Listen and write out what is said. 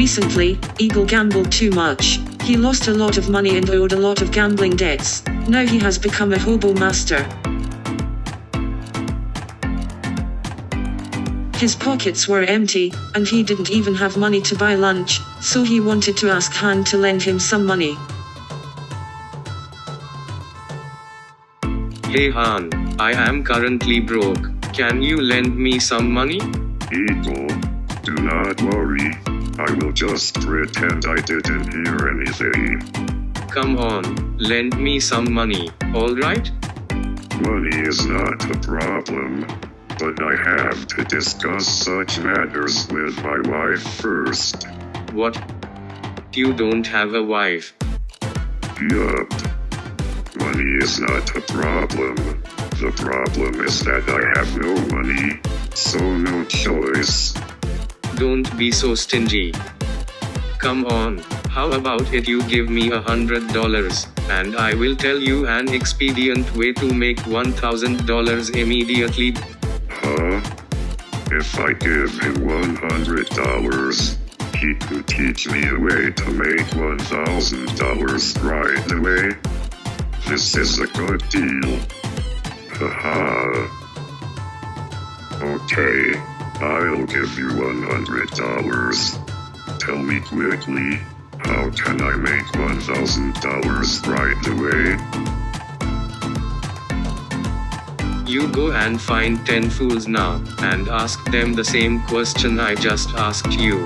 Recently, Eagle gambled too much. He lost a lot of money and owed a lot of gambling debts. Now he has become a hobo master. His pockets were empty, and he didn't even have money to buy lunch, so he wanted to ask Han to lend him some money. Hey Han, I am currently broke. Can you lend me some money? Eagle, do not worry. I will just pretend I didn't hear anything. Come on, lend me some money, alright? Money is not a problem, but I have to discuss such matters with my wife first. What? You don't have a wife. Yup. Money is not a problem. The problem is that I have no money, so no choice. Don't be so stingy. Come on, how about it you give me a hundred dollars, and I will tell you an expedient way to make one thousand dollars immediately. Huh? If I give him one hundred dollars, he could teach me a way to make one thousand dollars right away. This is a good deal. Haha. Okay, I'll give you one hundred dollars. Tell me quickly, how can I make one thousand dollars right away? You go and find 10 fools now, and ask them the same question I just asked you.